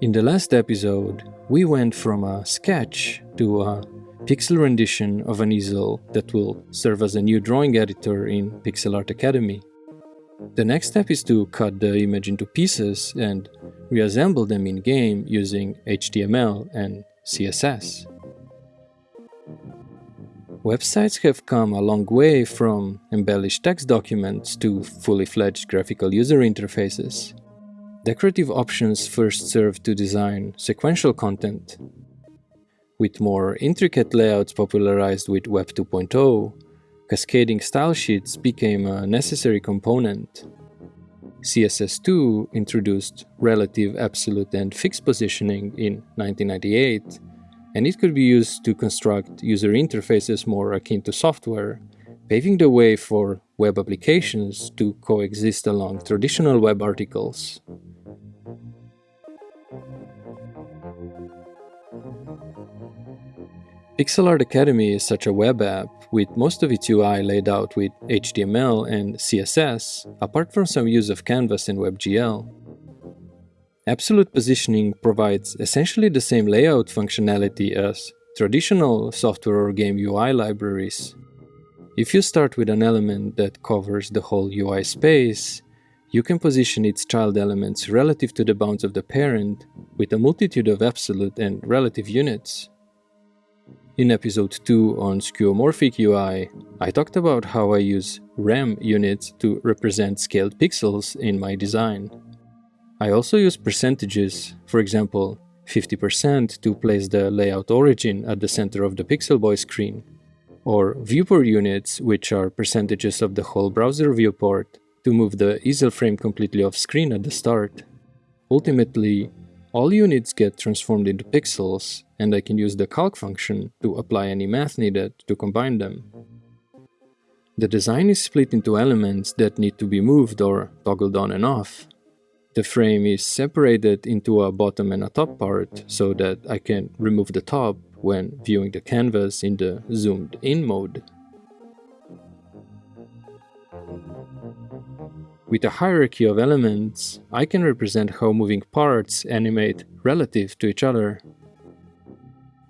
In the last episode, we went from a sketch to a pixel rendition of an easel that will serve as a new drawing editor in Pixel Art Academy. The next step is to cut the image into pieces and reassemble them in-game using HTML and CSS. Websites have come a long way from embellished text documents to fully fledged graphical user interfaces. Decorative options first served to design sequential content. With more intricate layouts popularized with Web 2.0, cascading style sheets became a necessary component. CSS2 introduced relative, absolute, and fixed positioning in 1998, and it could be used to construct user interfaces more akin to software, paving the way for web applications to coexist along traditional web articles. Pixel Art Academy is such a web app with most of its UI laid out with HTML and CSS, apart from some use of Canvas and WebGL. Absolute positioning provides essentially the same layout functionality as traditional software or game UI libraries. If you start with an element that covers the whole UI space, you can position its child elements relative to the bounds of the parent with a multitude of absolute and relative units. In episode 2 on skeuomorphic UI, I talked about how I use rem units to represent scaled pixels in my design. I also use percentages, for example, 50% to place the layout origin at the center of the Pixel Boy screen, or viewport units, which are percentages of the whole browser viewport, to move the easel frame completely off screen at the start. Ultimately, all units get transformed into pixels, and I can use the calc function to apply any math needed to combine them. The design is split into elements that need to be moved or toggled on and off. The frame is separated into a bottom and a top part so that I can remove the top when viewing the canvas in the zoomed in mode. With a hierarchy of elements, I can represent how moving parts animate relative to each other.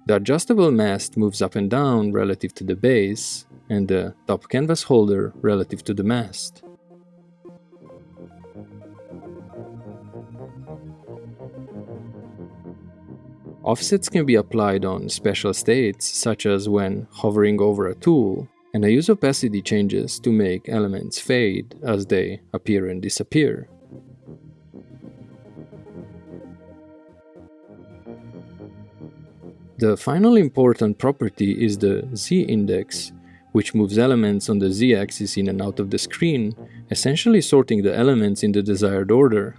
The adjustable mast moves up and down relative to the base, and the top canvas holder relative to the mast. Offsets can be applied on special states, such as when hovering over a tool, and I use opacity changes to make elements fade as they appear and disappear. The final important property is the z-index, which moves elements on the z-axis in and out of the screen, essentially sorting the elements in the desired order.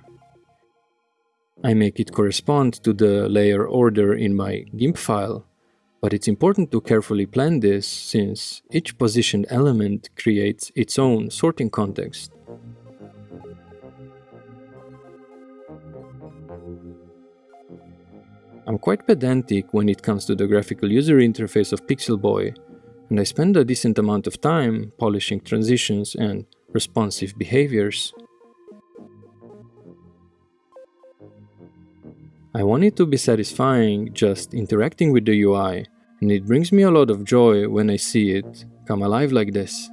I make it correspond to the layer order in my GIMP file, but it's important to carefully plan this since each positioned element creates its own sorting context. I'm quite pedantic when it comes to the graphical user interface of Pixel Boy, and I spend a decent amount of time polishing transitions and responsive behaviors. I want it to be satisfying just interacting with the UI, and it brings me a lot of joy when I see it come alive like this.